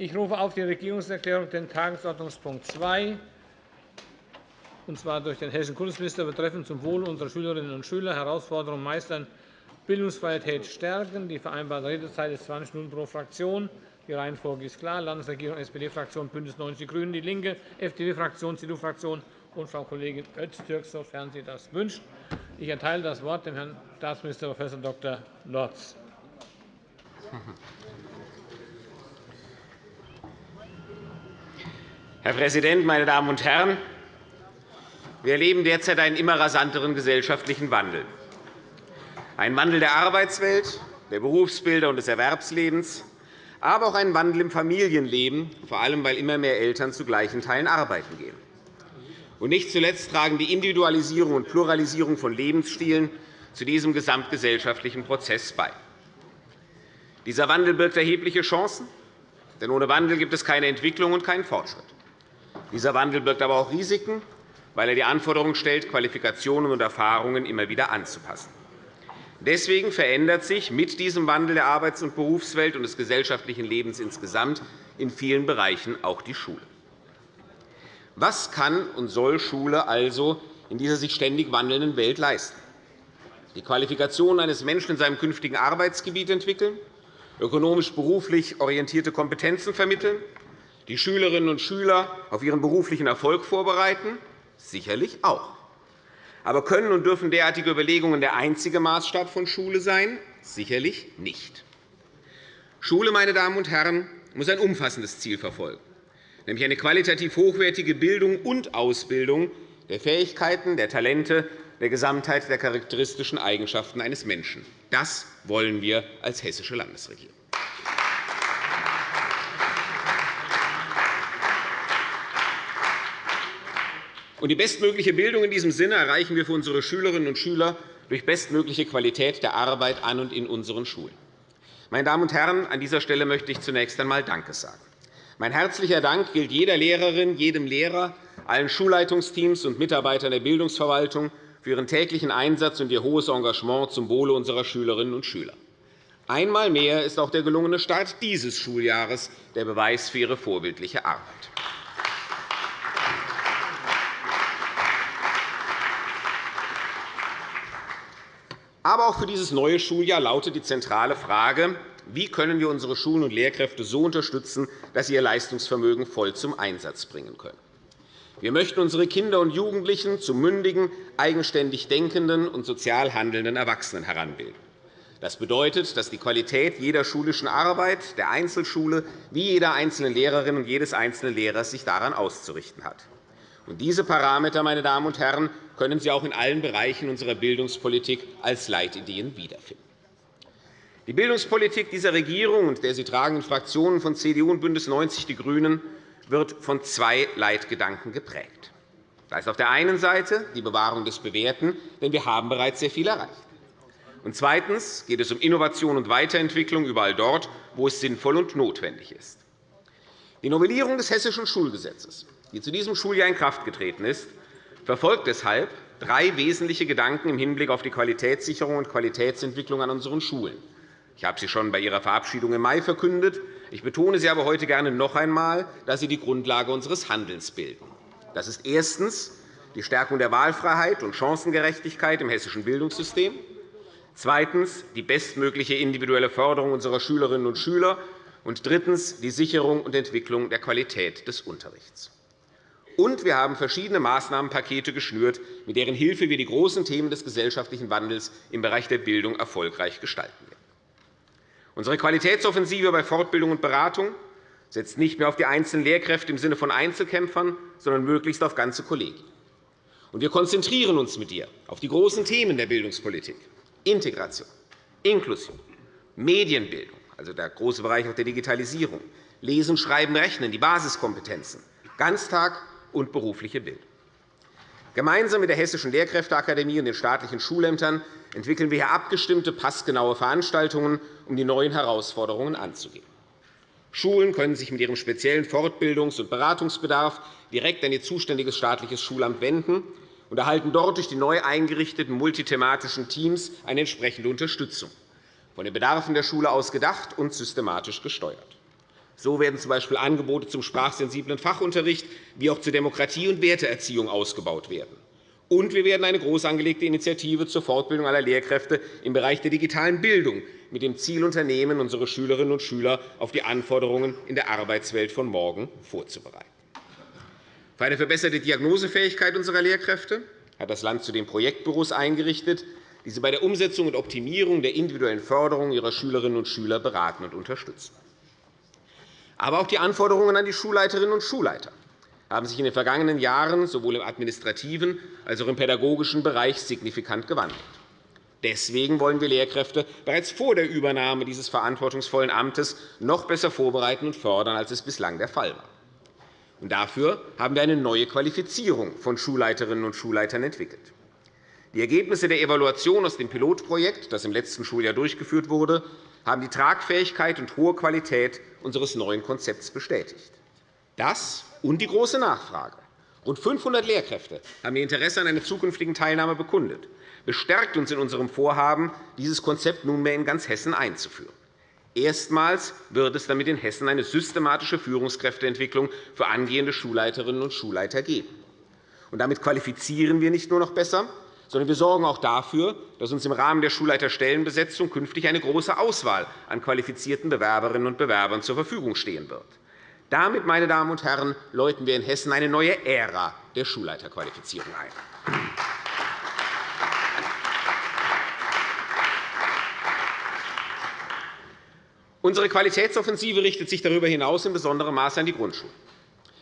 Ich rufe auf die Regierungserklärung den Tagesordnungspunkt 2, und zwar durch den hessischen Kultusminister betreffend zum Wohle unserer Schülerinnen und Schüler Herausforderungen meistern, Bildungsqualität stärken. Die vereinbarte Redezeit ist 20 Minuten pro Fraktion. Die Reihenfolge ist klar. Landesregierung, SPD-Fraktion, BÜNDNIS 90 die GRÜNEN, DIE LINKE, FDP-Fraktion, CDU-Fraktion und Frau Kollegin Öztürk, sofern sie das wünscht. Ich erteile das Wort dem Herrn Staatsminister Prof. Dr. Lorz. Herr Präsident, meine Damen und Herren! Wir erleben derzeit einen immer rasanteren gesellschaftlichen Wandel. Einen Wandel der Arbeitswelt, der Berufsbilder und des Erwerbslebens, aber auch einen Wandel im Familienleben, vor allem weil immer mehr Eltern zu gleichen Teilen arbeiten gehen. Und nicht zuletzt tragen die Individualisierung und Pluralisierung von Lebensstilen zu diesem gesamtgesellschaftlichen Prozess bei. Dieser Wandel birgt erhebliche Chancen, denn ohne Wandel gibt es keine Entwicklung und keinen Fortschritt. Dieser Wandel birgt aber auch Risiken, weil er die Anforderung stellt, Qualifikationen und Erfahrungen immer wieder anzupassen. Deswegen verändert sich mit diesem Wandel der Arbeits- und Berufswelt und des gesellschaftlichen Lebens insgesamt in vielen Bereichen auch die Schule. Was kann und soll Schule also in dieser sich ständig wandelnden Welt leisten? Die Qualifikation eines Menschen in seinem künftigen Arbeitsgebiet entwickeln, ökonomisch beruflich orientierte Kompetenzen vermitteln, die Schülerinnen und Schüler auf ihren beruflichen Erfolg vorbereiten? Sicherlich auch. Aber können und dürfen derartige Überlegungen der einzige Maßstab von Schule sein? Sicherlich nicht. Schule, meine Damen und Herren, muss ein umfassendes Ziel verfolgen, nämlich eine qualitativ hochwertige Bildung und Ausbildung der Fähigkeiten, der Talente, der Gesamtheit der charakteristischen Eigenschaften eines Menschen. Das wollen wir als hessische Landesregierung. Die bestmögliche Bildung in diesem Sinne erreichen wir für unsere Schülerinnen und Schüler durch bestmögliche Qualität der Arbeit an und in unseren Schulen. Meine Damen und Herren, an dieser Stelle möchte ich zunächst einmal Danke sagen. Mein herzlicher Dank gilt jeder Lehrerin, jedem Lehrer, allen Schulleitungsteams und Mitarbeitern der Bildungsverwaltung für ihren täglichen Einsatz und ihr hohes Engagement zum Wohle unserer Schülerinnen und Schüler. Einmal mehr ist auch der gelungene Start dieses Schuljahres der Beweis für Ihre vorbildliche Arbeit. Aber auch für dieses neue Schuljahr lautet die zentrale Frage, wie können wir unsere Schulen und Lehrkräfte so unterstützen, dass sie ihr Leistungsvermögen voll zum Einsatz bringen können. Wir möchten unsere Kinder und Jugendlichen zu mündigen, eigenständig denkenden und sozial handelnden Erwachsenen heranbilden. Das bedeutet, dass die Qualität jeder schulischen Arbeit, der Einzelschule wie jeder einzelnen Lehrerin und jedes einzelnen Lehrers sich daran auszurichten hat. Diese Parameter meine Damen und Herren, können Sie auch in allen Bereichen unserer Bildungspolitik als Leitideen wiederfinden. Die Bildungspolitik dieser Regierung und der sie tragenden Fraktionen von CDU und BÜNDNIS 90 die GRÜNEN wird von zwei Leitgedanken geprägt. Da ist auf der einen Seite die Bewahrung des Bewährten, denn wir haben bereits sehr viel erreicht. Und zweitens geht es um Innovation und Weiterentwicklung überall dort, wo es sinnvoll und notwendig ist. Die Novellierung des Hessischen Schulgesetzes die zu diesem Schuljahr in Kraft getreten ist, verfolgt deshalb drei wesentliche Gedanken im Hinblick auf die Qualitätssicherung und Qualitätsentwicklung an unseren Schulen. Ich habe sie schon bei Ihrer Verabschiedung im Mai verkündet. Ich betone sie aber heute gerne noch einmal, da sie die Grundlage unseres Handelns bilden. Das ist erstens die Stärkung der Wahlfreiheit und Chancengerechtigkeit im hessischen Bildungssystem, zweitens die bestmögliche individuelle Förderung unserer Schülerinnen und Schüler und drittens die Sicherung und Entwicklung der Qualität des Unterrichts. Und wir haben verschiedene Maßnahmenpakete geschnürt, mit deren Hilfe wir die großen Themen des gesellschaftlichen Wandels im Bereich der Bildung erfolgreich gestalten werden. Unsere Qualitätsoffensive bei Fortbildung und Beratung setzt nicht mehr auf die einzelnen Lehrkräfte im Sinne von Einzelkämpfern, sondern möglichst auf ganze Kollegien. wir konzentrieren uns mit ihr auf die großen Themen der Bildungspolitik Integration, Inklusion, Medienbildung, also der große Bereich der Digitalisierung, Lesen, Schreiben, Rechnen, die Basiskompetenzen, Ganztag und berufliche Bildung. Gemeinsam mit der Hessischen Lehrkräfteakademie und den staatlichen Schulämtern entwickeln wir hier abgestimmte, passgenaue Veranstaltungen, um die neuen Herausforderungen anzugehen. Schulen können sich mit ihrem speziellen Fortbildungs- und Beratungsbedarf direkt an ihr zuständiges staatliches Schulamt wenden und erhalten dort durch die neu eingerichteten multithematischen Teams eine entsprechende Unterstützung, von den Bedarfen der Schule aus gedacht und systematisch gesteuert. So werden z. B. Angebote zum sprachsensiblen Fachunterricht wie auch zur Demokratie- und Werteerziehung ausgebaut werden. Und wir werden eine groß angelegte Initiative zur Fortbildung aller Lehrkräfte im Bereich der digitalen Bildung mit dem Ziel unternehmen, unsere Schülerinnen und Schüler auf die Anforderungen in der Arbeitswelt von morgen vorzubereiten. Für eine verbesserte Diagnosefähigkeit unserer Lehrkräfte hat das Land zudem Projektbüros eingerichtet, die sie bei der Umsetzung und Optimierung der individuellen Förderung ihrer Schülerinnen und Schüler beraten und unterstützen. Aber auch die Anforderungen an die Schulleiterinnen und Schulleiter haben sich in den vergangenen Jahren sowohl im administrativen als auch im pädagogischen Bereich signifikant gewandelt. Deswegen wollen wir Lehrkräfte bereits vor der Übernahme dieses verantwortungsvollen Amtes noch besser vorbereiten und fördern, als es bislang der Fall war. dafür haben wir eine neue Qualifizierung von Schulleiterinnen und Schulleitern entwickelt. Die Ergebnisse der Evaluation aus dem Pilotprojekt, das im letzten Schuljahr durchgeführt wurde, haben die Tragfähigkeit und hohe Qualität unseres neuen Konzepts bestätigt. Das und die große Nachfrage Rund 500 Lehrkräfte haben ihr Interesse an einer zukünftigen Teilnahme bekundet, bestärkt uns in unserem Vorhaben, dieses Konzept nunmehr in ganz Hessen einzuführen. Erstmals wird es damit in Hessen eine systematische Führungskräfteentwicklung für angehende Schulleiterinnen und Schulleiter geben. damit qualifizieren wir nicht nur noch besser, sondern wir sorgen auch dafür, dass uns im Rahmen der Schulleiterstellenbesetzung künftig eine große Auswahl an qualifizierten Bewerberinnen und Bewerbern zur Verfügung stehen wird. Damit, meine Damen und Herren, läuten wir in Hessen eine neue Ära der Schulleiterqualifizierung ein. Unsere Qualitätsoffensive richtet sich darüber hinaus in besonderem Maße an die Grundschule.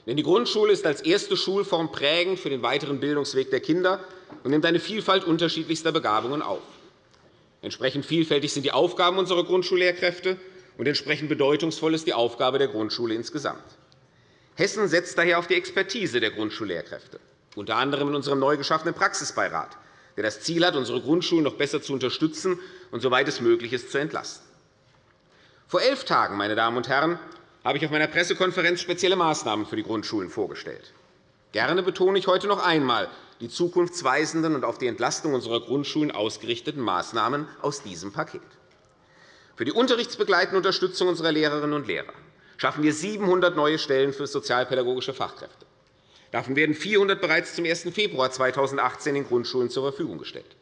Denn die Grundschule ist als erste Schulform prägend für den weiteren Bildungsweg der Kinder und nimmt eine Vielfalt unterschiedlichster Begabungen auf. Entsprechend vielfältig sind die Aufgaben unserer Grundschullehrkräfte, und entsprechend bedeutungsvoll ist die Aufgabe der Grundschule insgesamt. Hessen setzt daher auf die Expertise der Grundschullehrkräfte, unter anderem in unserem neu geschaffenen Praxisbeirat, der das Ziel hat, unsere Grundschulen noch besser zu unterstützen und, soweit es möglich ist, zu entlasten. Vor elf Tagen, meine Damen und Herren, habe ich auf meiner Pressekonferenz spezielle Maßnahmen für die Grundschulen vorgestellt. Gerne betone ich heute noch einmal die zukunftsweisenden und auf die Entlastung unserer Grundschulen ausgerichteten Maßnahmen aus diesem Paket. Für die unterrichtsbegleitende Unterstützung unserer Lehrerinnen und Lehrer schaffen wir 700 neue Stellen für sozialpädagogische Fachkräfte. Davon werden 400 bereits zum 1. Februar 2018 in Grundschulen zur Verfügung gestellt.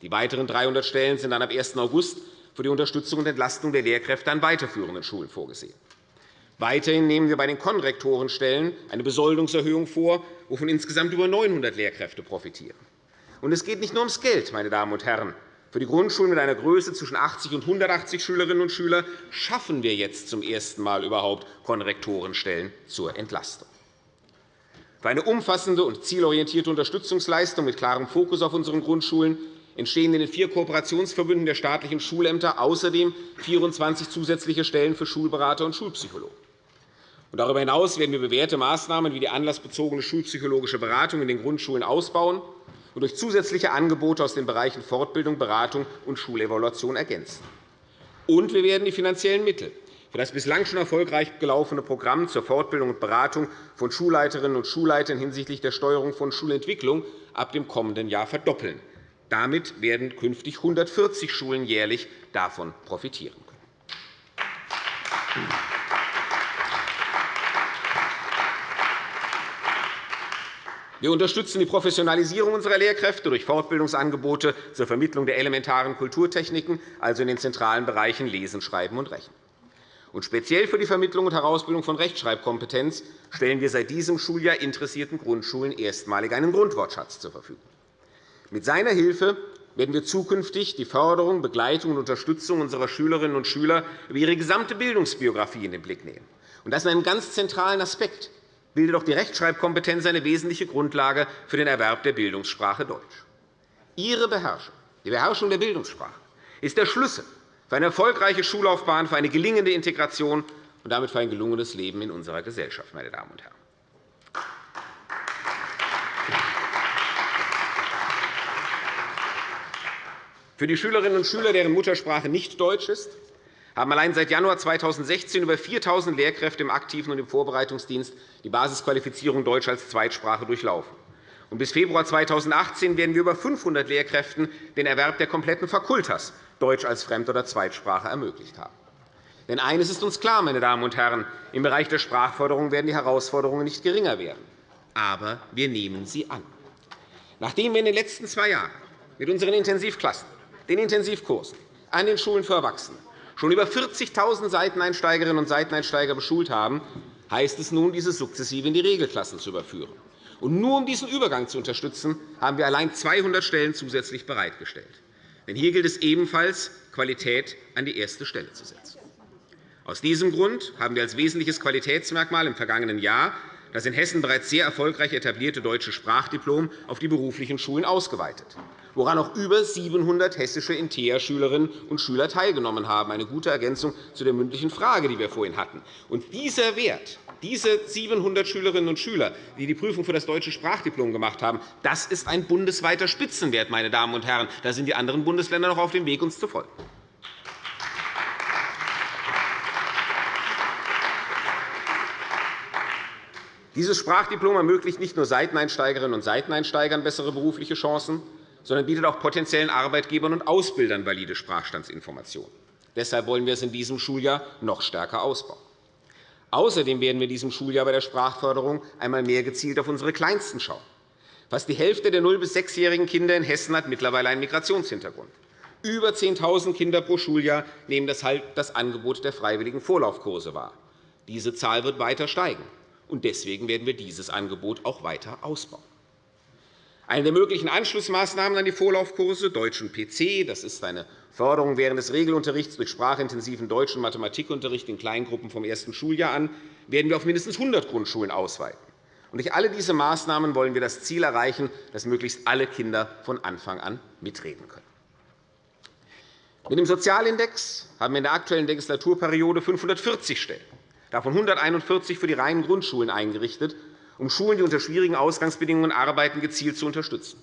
Die weiteren 300 Stellen sind dann ab 1. August für die Unterstützung und Entlastung der Lehrkräfte an weiterführenden Schulen vorgesehen. Weiterhin nehmen wir bei den Konrektorenstellen eine Besoldungserhöhung vor, wovon insgesamt über 900 Lehrkräfte profitieren. Und es geht nicht nur ums Geld, meine Damen und Herren. Für die Grundschulen mit einer Größe zwischen 80 und 180 Schülerinnen und Schülern schaffen wir jetzt zum ersten Mal überhaupt Konrektorenstellen zur Entlastung. Für eine umfassende und zielorientierte Unterstützungsleistung mit klarem Fokus auf unseren Grundschulen entstehen in den vier Kooperationsverbünden der staatlichen Schulämter außerdem 24 zusätzliche Stellen für Schulberater und Schulpsychologen. Darüber hinaus werden wir bewährte Maßnahmen wie die anlassbezogene schulpsychologische Beratung in den Grundschulen ausbauen und durch zusätzliche Angebote aus den Bereichen Fortbildung, Beratung und Schulevaluation ergänzen. Und wir werden die finanziellen Mittel für das bislang schon erfolgreich gelaufene Programm zur Fortbildung und Beratung von Schulleiterinnen und Schulleitern hinsichtlich der Steuerung von Schulentwicklung ab dem kommenden Jahr verdoppeln. Damit werden künftig 140 Schulen jährlich davon profitieren Wir unterstützen die Professionalisierung unserer Lehrkräfte durch Fortbildungsangebote zur Vermittlung der elementaren Kulturtechniken, also in den zentralen Bereichen Lesen, Schreiben und Rechnen. Und speziell für die Vermittlung und Herausbildung von Rechtschreibkompetenz stellen wir seit diesem Schuljahr interessierten Grundschulen erstmalig einen Grundwortschatz zur Verfügung. Mit seiner Hilfe werden wir zukünftig die Förderung, Begleitung und Unterstützung unserer Schülerinnen und Schüler über ihre gesamte Bildungsbiografie in den Blick nehmen. Das ist ein ganz zentralen Aspekt bildet auch die Rechtschreibkompetenz eine wesentliche Grundlage für den Erwerb der Bildungssprache Deutsch. Ihre Beherrschung, die Beherrschung der Bildungssprache, ist der Schlüssel für eine erfolgreiche Schullaufbahn, für eine gelingende Integration und damit für ein gelungenes Leben in unserer Gesellschaft. Meine Damen und Herren. Für die Schülerinnen und Schüler, deren Muttersprache nicht Deutsch ist, haben allein seit Januar 2016 über 4.000 Lehrkräfte im aktiven und im Vorbereitungsdienst die Basisqualifizierung Deutsch als Zweitsprache durchlaufen. bis Februar 2018 werden wir über 500 Lehrkräften den Erwerb der kompletten Fakultas Deutsch als Fremd- oder Zweitsprache ermöglicht haben. Denn eines ist uns klar, meine Damen und Herren, im Bereich der Sprachförderung werden die Herausforderungen nicht geringer werden. Aber wir nehmen sie an. Nachdem wir in den letzten zwei Jahren mit unseren Intensivklassen, den Intensivkursen an den Schulen für Erwachsene schon über 40.000 Seiteneinsteigerinnen und Seiteneinsteiger beschult haben, heißt es nun, diese sukzessive in die Regelklassen zu überführen. Und nur um diesen Übergang zu unterstützen, haben wir allein 200 Stellen zusätzlich bereitgestellt. Denn hier gilt es ebenfalls, Qualität an die erste Stelle zu setzen. Aus diesem Grund haben wir als wesentliches Qualitätsmerkmal im vergangenen Jahr das in Hessen bereits sehr erfolgreich etablierte deutsche Sprachdiplom auf die beruflichen Schulen ausgeweitet, woran auch über 700 hessische InteA-Schülerinnen und Schüler teilgenommen haben. Eine gute Ergänzung zu der mündlichen Frage, die wir vorhin hatten. Und dieser Wert, diese 700 Schülerinnen und Schüler, die die Prüfung für das deutsche Sprachdiplom gemacht haben, das ist ein bundesweiter Spitzenwert. Meine Damen und Herren. Da sind die anderen Bundesländer noch auf dem Weg, uns zu folgen. Dieses Sprachdiplom ermöglicht nicht nur Seiteneinsteigerinnen und Seiteneinsteigern bessere berufliche Chancen, sondern bietet auch potenziellen Arbeitgebern und Ausbildern valide Sprachstandsinformationen. Deshalb wollen wir es in diesem Schuljahr noch stärker ausbauen. Außerdem werden wir in diesem Schuljahr bei der Sprachförderung einmal mehr gezielt auf unsere Kleinsten schauen. Fast die Hälfte der 0- bis 6-jährigen Kinder in Hessen hat mittlerweile einen Migrationshintergrund. Über 10.000 Kinder pro Schuljahr nehmen deshalb das Angebot der freiwilligen Vorlaufkurse wahr. Diese Zahl wird weiter steigen und deswegen werden wir dieses Angebot auch weiter ausbauen. Eine der möglichen Anschlussmaßnahmen an die Vorlaufkurse Deutsch und PC, das ist eine Förderung während des Regelunterrichts durch sprachintensiven Deutsch- und Mathematikunterricht in Kleingruppen vom ersten Schuljahr an, werden wir auf mindestens 100 Grundschulen ausweiten. durch alle diese Maßnahmen wollen wir das Ziel erreichen, dass möglichst alle Kinder von Anfang an mitreden können. Mit dem Sozialindex haben wir in der aktuellen Legislaturperiode 540 Stellen davon 141 für die reinen Grundschulen eingerichtet, um Schulen, die unter schwierigen Ausgangsbedingungen arbeiten, gezielt zu unterstützen.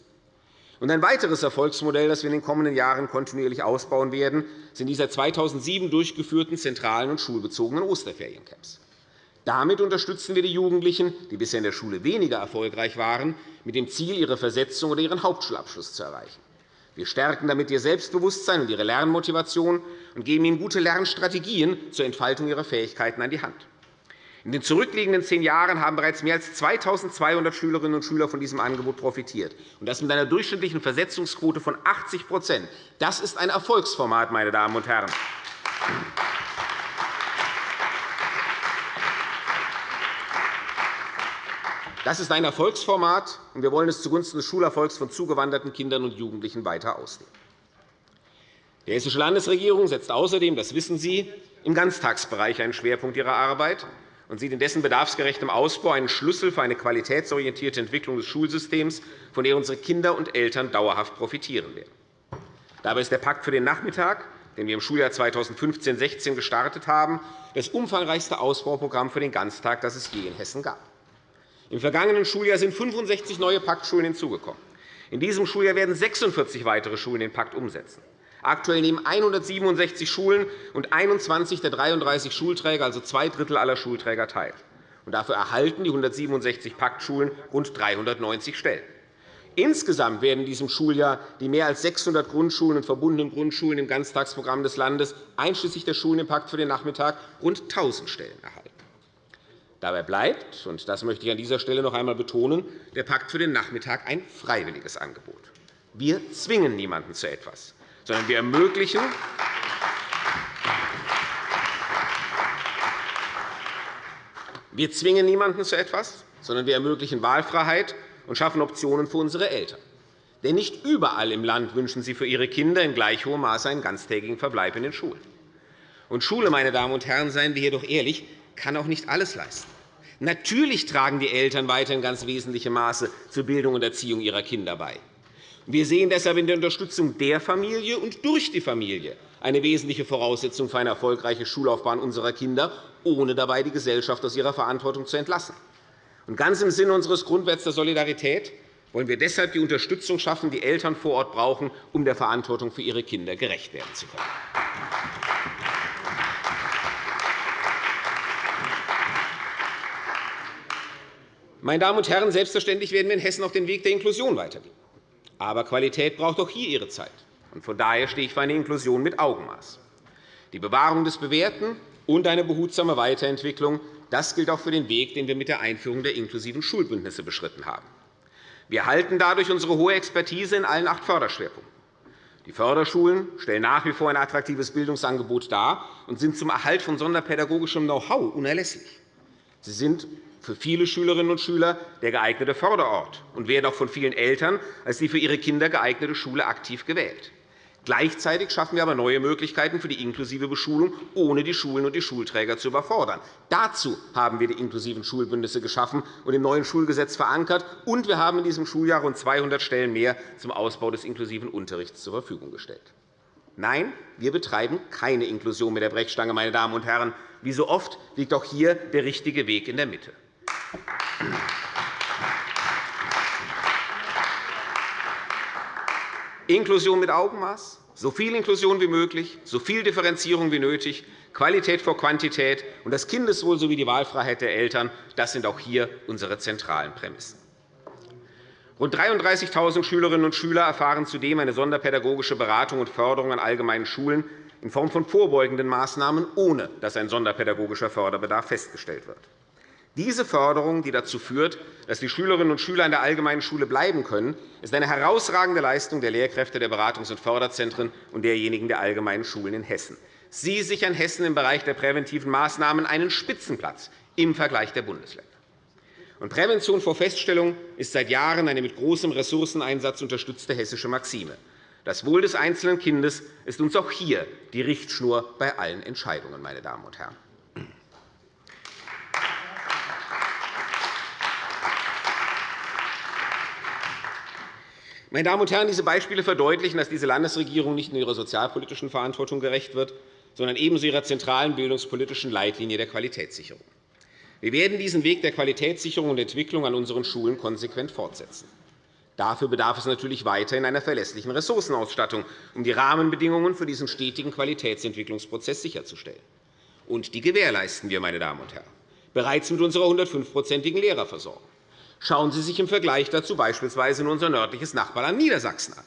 ein weiteres Erfolgsmodell, das wir in den kommenden Jahren kontinuierlich ausbauen werden, sind die seit 2007 durchgeführten zentralen und schulbezogenen Osterferiencamps. Damit unterstützen wir die Jugendlichen, die bisher in der Schule weniger erfolgreich waren, mit dem Ziel, ihre Versetzung oder ihren Hauptschulabschluss zu erreichen. Wir stärken damit ihr Selbstbewusstsein und ihre Lernmotivation und geben ihnen gute Lernstrategien zur Entfaltung ihrer Fähigkeiten an die Hand. In den zurückliegenden zehn Jahren haben bereits mehr als 2.200 Schülerinnen und Schüler von diesem Angebot profitiert, und das mit einer durchschnittlichen Versetzungsquote von 80 Das ist ein Erfolgsformat, meine Damen und Herren. Das ist ein Erfolgsformat, und wir wollen es zugunsten des Schulerfolgs von zugewanderten Kindern und Jugendlichen weiter ausdehnen. Die Hessische Landesregierung setzt außerdem, das wissen Sie, im Ganztagsbereich einen Schwerpunkt ihrer Arbeit und sieht in dessen bedarfsgerechtem Ausbau einen Schlüssel für eine qualitätsorientierte Entwicklung des Schulsystems, von der unsere Kinder und Eltern dauerhaft profitieren werden. Dabei ist der Pakt für den Nachmittag, den wir im Schuljahr 2015-16 gestartet haben, das umfangreichste Ausbauprogramm für den Ganztag, das es je in Hessen gab. Im vergangenen Schuljahr sind 65 neue Paktschulen hinzugekommen. In diesem Schuljahr werden 46 weitere Schulen den Pakt umsetzen. Aktuell nehmen 167 Schulen und 21 der 33 Schulträger, also zwei Drittel aller Schulträger, teil. Dafür erhalten die 167 Paktschulen rund 390 Stellen. Insgesamt werden in diesem Schuljahr die mehr als 600 Grundschulen und verbundenen Grundschulen im Ganztagsprogramm des Landes einschließlich der Schulen im Pakt für den Nachmittag rund 1.000 Stellen erhalten. Dabei bleibt, und das möchte ich an dieser Stelle noch einmal betonen, der Pakt für den Nachmittag ein freiwilliges Angebot. Wir zwingen niemanden zu etwas, sondern wir ermöglichen, wir zwingen niemanden zu etwas, sondern wir ermöglichen Wahlfreiheit und schaffen Optionen für unsere Eltern. Denn nicht überall im Land wünschen sie für ihre Kinder in gleich hohem Maße einen ganztägigen Verbleib in den Schulen. Und Schule, meine Damen und Herren, seien wir hier doch ehrlich, kann auch nicht alles leisten. Natürlich tragen die Eltern weiter in ganz wesentlichem Maße zur Bildung und Erziehung ihrer Kinder bei. Wir sehen deshalb in der Unterstützung der Familie und durch die Familie eine wesentliche Voraussetzung für eine erfolgreiche Schullaufbahn unserer Kinder, ohne dabei die Gesellschaft aus ihrer Verantwortung zu entlassen. Und ganz im Sinne unseres Grundwerts der Solidarität wollen wir deshalb die Unterstützung schaffen, die Eltern vor Ort brauchen, um der Verantwortung für ihre Kinder gerecht werden zu können. Meine Damen und Herren, selbstverständlich werden wir in Hessen auf den Weg der Inklusion weitergehen. Aber Qualität braucht auch hier ihre Zeit. Von daher stehe ich für eine Inklusion mit Augenmaß. Die Bewahrung des Bewährten und eine behutsame Weiterentwicklung. Das gilt auch für den Weg, den wir mit der Einführung der inklusiven Schulbündnisse beschritten haben. Wir halten dadurch unsere hohe Expertise in allen acht Förderschwerpunkten. Die Förderschulen stellen nach wie vor ein attraktives Bildungsangebot dar und sind zum Erhalt von sonderpädagogischem Know-how unerlässlich. Sie sind für viele Schülerinnen und Schüler der geeignete Förderort und werden auch von vielen Eltern als die für ihre Kinder geeignete Schule aktiv gewählt. Gleichzeitig schaffen wir aber neue Möglichkeiten für die inklusive Beschulung, ohne die Schulen und die Schulträger zu überfordern. Dazu haben wir die inklusiven Schulbündnisse geschaffen und im neuen Schulgesetz verankert, und wir haben in diesem Schuljahr rund 200 Stellen mehr zum Ausbau des inklusiven Unterrichts zur Verfügung gestellt. Nein, wir betreiben keine Inklusion mit der Brechstange, meine Damen und Herren. Wie so oft liegt auch hier der richtige Weg in der Mitte. Inklusion mit Augenmaß, so viel Inklusion wie möglich, so viel Differenzierung wie nötig, Qualität vor Quantität und das Kindeswohl sowie die Wahlfreiheit der Eltern – das sind auch hier unsere zentralen Prämissen. Rund 33.000 Schülerinnen und Schüler erfahren zudem eine sonderpädagogische Beratung und Förderung an allgemeinen Schulen in Form von vorbeugenden Maßnahmen, ohne dass ein sonderpädagogischer Förderbedarf festgestellt wird. Diese Förderung, die dazu führt, dass die Schülerinnen und Schüler in der allgemeinen Schule bleiben können, ist eine herausragende Leistung der Lehrkräfte der Beratungs- und Förderzentren und derjenigen der allgemeinen Schulen in Hessen. Sie sichern Hessen im Bereich der präventiven Maßnahmen einen Spitzenplatz im Vergleich der Bundesländer. Und Prävention vor Feststellung ist seit Jahren eine mit großem Ressourceneinsatz unterstützte hessische Maxime. Das Wohl des einzelnen Kindes ist uns auch hier die Richtschnur bei allen Entscheidungen. Meine Damen und Herren. Meine Damen und Herren, diese Beispiele verdeutlichen, dass diese Landesregierung nicht nur ihrer sozialpolitischen Verantwortung gerecht wird, sondern ebenso ihrer zentralen bildungspolitischen Leitlinie der Qualitätssicherung. Wir werden diesen Weg der Qualitätssicherung und Entwicklung an unseren Schulen konsequent fortsetzen. Dafür bedarf es natürlich weiterhin einer verlässlichen Ressourcenausstattung, um die Rahmenbedingungen für diesen stetigen Qualitätsentwicklungsprozess sicherzustellen. Und die gewährleisten wir, meine Damen und Herren, bereits mit unserer 105-prozentigen Lehrerversorgung. Schauen Sie sich im Vergleich dazu beispielsweise unser nördliches Nachbarland Niedersachsen an.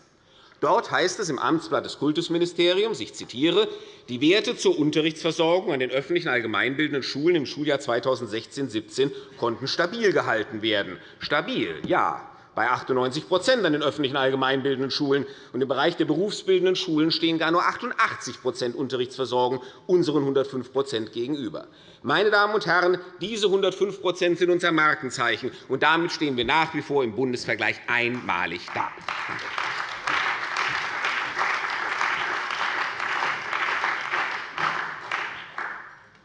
Dort heißt es im Amtsblatt des Kultusministeriums, ich zitiere, die Werte zur Unterrichtsversorgung an den öffentlichen allgemeinbildenden Schulen im Schuljahr 2016-17 konnten stabil gehalten werden. Stabil, ja, bei 98% an den öffentlichen allgemeinbildenden Schulen. Und Im Bereich der berufsbildenden Schulen stehen gar nur 88% Unterrichtsversorgung unseren 105% gegenüber. Meine Damen und Herren, diese 105% sind unser Markenzeichen, und damit stehen wir nach wie vor im Bundesvergleich einmalig da.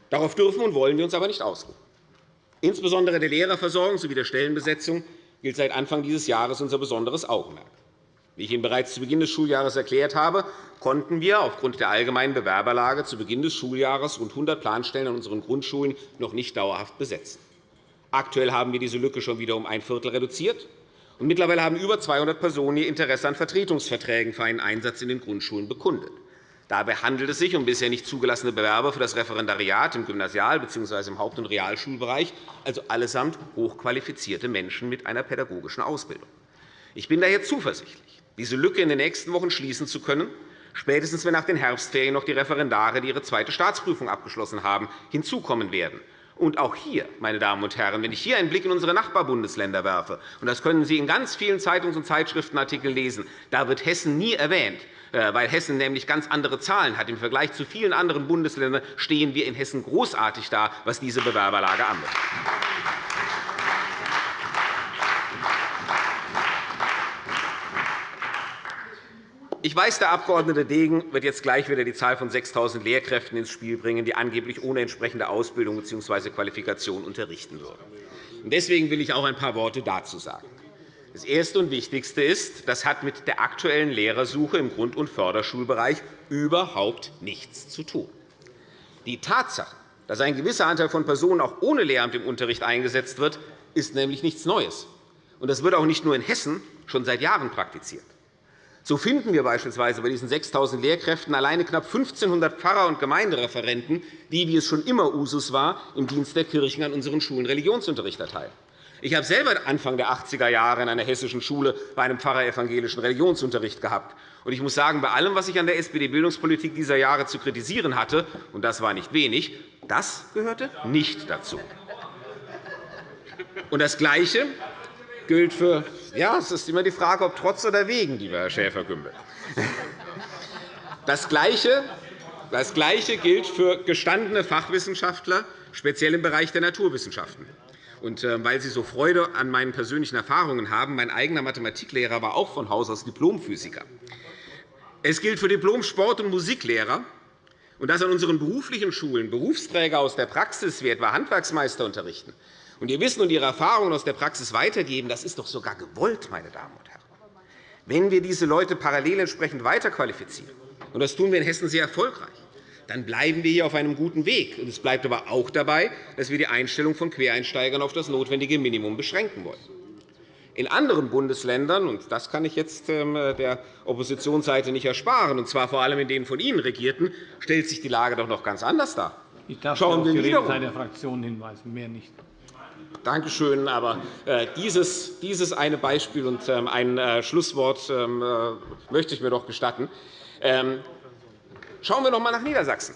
Darauf dürfen und wollen wir uns aber nicht ausruhen. Insbesondere der Lehrerversorgung sowie der Stellenbesetzung gilt seit Anfang dieses Jahres unser besonderes Augenmerk. Wie ich Ihnen bereits zu Beginn des Schuljahres erklärt habe, konnten wir aufgrund der allgemeinen Bewerberlage zu Beginn des Schuljahres rund 100 Planstellen an unseren Grundschulen noch nicht dauerhaft besetzen. Aktuell haben wir diese Lücke schon wieder um ein Viertel reduziert. Und mittlerweile haben über 200 Personen ihr Interesse an Vertretungsverträgen für einen Einsatz in den Grundschulen bekundet. Dabei handelt es sich um bisher nicht zugelassene Bewerber für das Referendariat im Gymnasial- bzw. im Haupt- und Realschulbereich, also allesamt hochqualifizierte Menschen mit einer pädagogischen Ausbildung. Ich bin daher zuversichtlich, diese Lücke in den nächsten Wochen schließen zu können, spätestens wenn nach den Herbstferien noch die Referendare, die ihre zweite Staatsprüfung abgeschlossen haben, hinzukommen werden. Und auch hier, meine Damen und Herren, wenn ich hier einen Blick in unsere Nachbarbundesländer werfe, und das können Sie in ganz vielen Zeitungs- und Zeitschriftenartikeln lesen, da wird Hessen nie erwähnt. Äh, weil Hessen nämlich ganz andere Zahlen hat. Im Vergleich zu vielen anderen Bundesländern stehen wir in Hessen großartig da, was diese Bewerberlage anbelangt. Ich weiß, der Abg. Degen wird jetzt gleich wieder die Zahl von 6.000 Lehrkräften ins Spiel bringen, die angeblich ohne entsprechende Ausbildung bzw. Qualifikation unterrichten würden. Deswegen will ich auch ein paar Worte dazu sagen. Das Erste und Wichtigste ist, das hat mit der aktuellen Lehrersuche im Grund- und Förderschulbereich überhaupt nichts zu tun. Die Tatsache, dass ein gewisser Anteil von Personen auch ohne Lehramt im Unterricht eingesetzt wird, ist nämlich nichts Neues. Das wird auch nicht nur in Hessen schon seit Jahren praktiziert. So finden wir beispielsweise bei diesen 6.000 Lehrkräften alleine knapp 1.500 Pfarrer und Gemeindereferenten, die, wie es schon immer Usus war, im Dienst der Kirchen an unseren Schulen Religionsunterricht erteilen. Ich habe selber Anfang der 80er Jahre in einer hessischen Schule bei einem Pfarrer evangelischen Religionsunterricht gehabt. Ich muss sagen, bei allem, was ich an der SPD-Bildungspolitik dieser Jahre zu kritisieren hatte, und das war nicht wenig, das gehörte nicht dazu. Und das Gleiche gilt für ja, es ist immer die Frage, ob trotz oder wegen, lieber Herr Schäfer-Gümbel. Das Gleiche, das Gleiche gilt für gestandene Fachwissenschaftler, speziell im Bereich der Naturwissenschaften. Und äh, weil Sie so Freude an meinen persönlichen Erfahrungen haben, mein eigener Mathematiklehrer war auch von Haus aus Diplomphysiker. Es gilt für Diplom-Sport- und Musiklehrer, und dass an unseren beruflichen Schulen Berufsträger aus der Praxis wie etwa Handwerksmeister unterrichten und Ihr Wissen und Ihre Erfahrungen aus der Praxis weitergeben, das ist doch sogar gewollt, meine Damen und Herren. Wenn wir diese Leute parallel entsprechend weiterqualifizieren, und das tun wir in Hessen sehr erfolgreich, dann bleiben wir hier auf einem guten Weg. Es bleibt aber auch dabei, dass wir die Einstellung von Quereinsteigern auf das notwendige Minimum beschränken wollen. In anderen Bundesländern, und das kann ich jetzt ähm, der Oppositionsseite nicht ersparen, und zwar vor allem in den von Ihnen regierten, stellt sich die Lage doch noch ganz anders dar. Ich darf Schauen auf die Redezeit der Fraktion hinweisen, mehr nicht. Danke schön. Aber äh, dieses, dieses eine Beispiel und ähm, ein äh, Schlusswort ähm, äh, möchte ich mir doch gestatten. Schauen wir noch einmal nach Niedersachsen.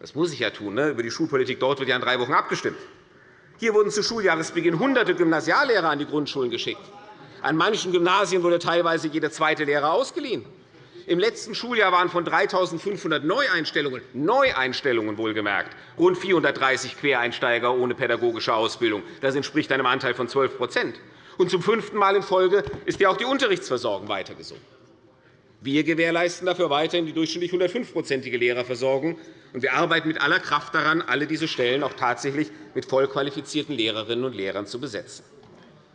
Das muss ich ja tun. Ne? Über die Schulpolitik dort wird ja in drei Wochen abgestimmt. Hier wurden zu Schuljahresbeginn Hunderte Gymnasiallehrer an die Grundschulen geschickt. An manchen Gymnasien wurde teilweise jeder zweite Lehrer ausgeliehen. Im letzten Schuljahr waren von 3.500 Neueinstellungen, Neueinstellungen wohlgemerkt, rund 430 Quereinsteiger ohne pädagogische Ausbildung. Das entspricht einem Anteil von 12 Und zum fünften Mal in Folge ist ja auch die Unterrichtsversorgung weiter gesunken. Wir gewährleisten dafür weiterhin die durchschnittlich 105-prozentige Lehrerversorgung. Und wir arbeiten mit aller Kraft daran, alle diese Stellen auch tatsächlich mit vollqualifizierten Lehrerinnen und Lehrern zu besetzen.